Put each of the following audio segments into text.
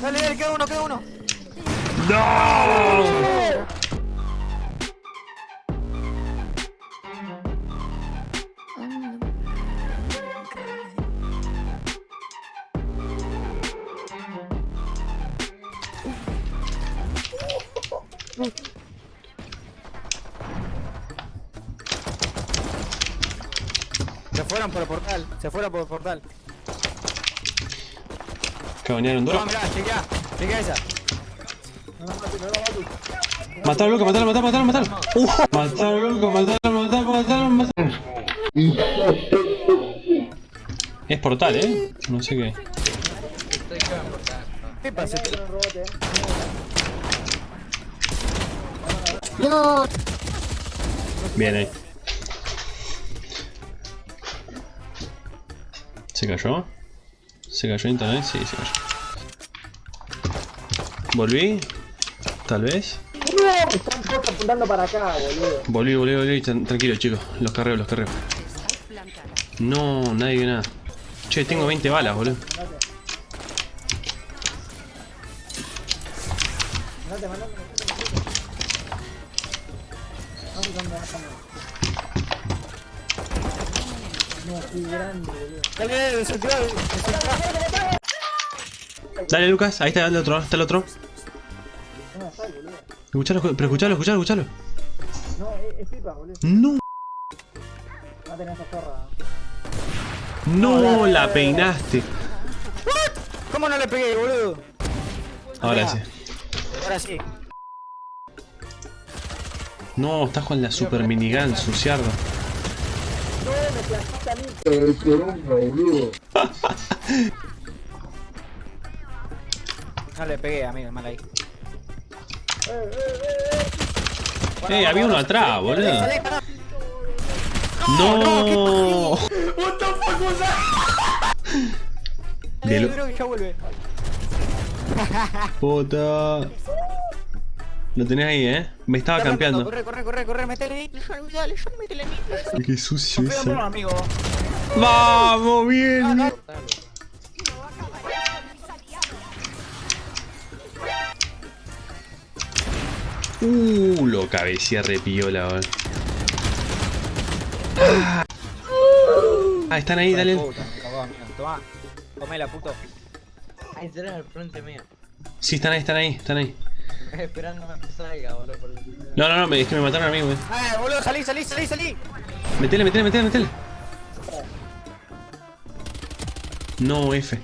Dale, dale, queda uno, queda uno. ¡No! Se fueron por el portal, se fueron por el portal. Cabanearon No, dos. mirá, chequea, chequea esa. Matalo, loco, matalo, matalo, matalo, matalo. Uh, matalo, loco, matalo, matalo, matalo, matalo. Es portal, eh. No sé qué. ¿Qué pasa? Bien ahí. ¿Se cayó? ¿Se cayó internet? Sí, se cayó. ¿Volví? Tal vez. Están todos apuntando para acá, boludo. Volví, volví, volví. Tran- Tranquilo, chicos. Los carreo, los carreo. No, nadie vio nada. Che, tengo 20 balas, boludo. Mandate, mandate. Vamos. No, qué grande, boludo. Dale, dale, Lucas. Ahí está el otro. Está el otro. No, está, boludo. Escuchalo, pero escuchalo, escuchalo, escuchalo. No, es, pipa, boludo. No, Va a tener esa zorra. no la peinaste. ¿Cómo no le pegué, boludo? Ahora sí. Ahora sí. No, estás con la super minigun, suciardo. No le pegué, amigo, mal ahí. Eh, había uno atrás, boludo. No. What the fuck was that? De Eh, lo-. Puta. Lo tenés ahí, eh. Me estaba campeando. Corre, corre, corre, corre, metele ahí. Dale, yo métele ahí. Qué sucio Confía en vos, ese. amigo. Vamos, bien. No, Uh, lo cabeceé repiola, boludo. Ah, están ahí, dale. Tomá. Comela, puto. Ahí tenés al frente mío. Sí, están ahí, están ahí, están ahí. Esperando a que salga, boludo. por- No, no, no, me- es que me mataron a mí, güey. Eh, boludo, salí, salí, salí, salí. Metele, metele, metele, metele. No, F.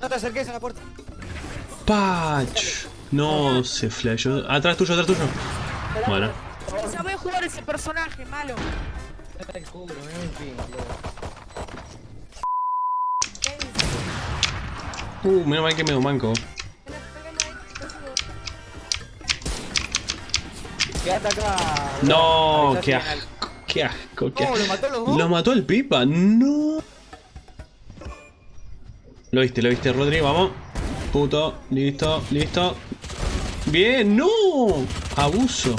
No te acerques a la puerta. Patch. No, se flashó. Atrás tuyo, atrás tuyo. Bueno. Sabe jugar ese personaje, malo. Está el culo, pin, boludo. Uh, menos mal que me manco. Quédate acá. No, qué asco, qué asco, qué asco. lo mató a los dos. Lo mató el pipa, no. Lo viste, lo viste, Rodri, vamos. Puto, listo, listo. Bien, no. Abuso.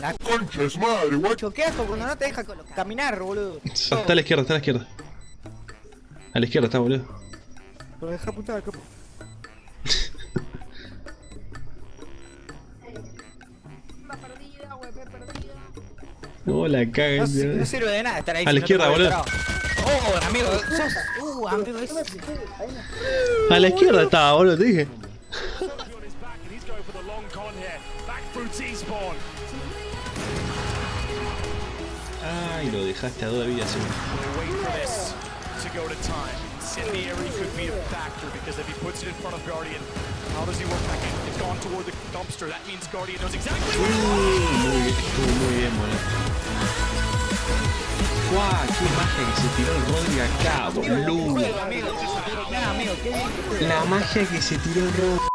La concha es madre, guacho. Qué asco cuando no te deja caminar, boludo. Está a la izquierda, está a la izquierda. A la izquierda está, boludo. Pero deja apuntar al capo. No, la No, caga. si- no sirve de nada estar ahí. A la no izquierda, boludo. Oh, amigo, sos. Uh, amigo, es. A la izquierda estaba, boludo, te dije. Ay, lo dejaste a dos vidas. Incendiary could be a factor because if he puts it in front of Guardian, how does he work back in? It's gone toward the dumpster. That means Guardian knows exactly. ¡Qué magia que se tiró el Rodri acá, boludo! La magia que se tiró el Rodri.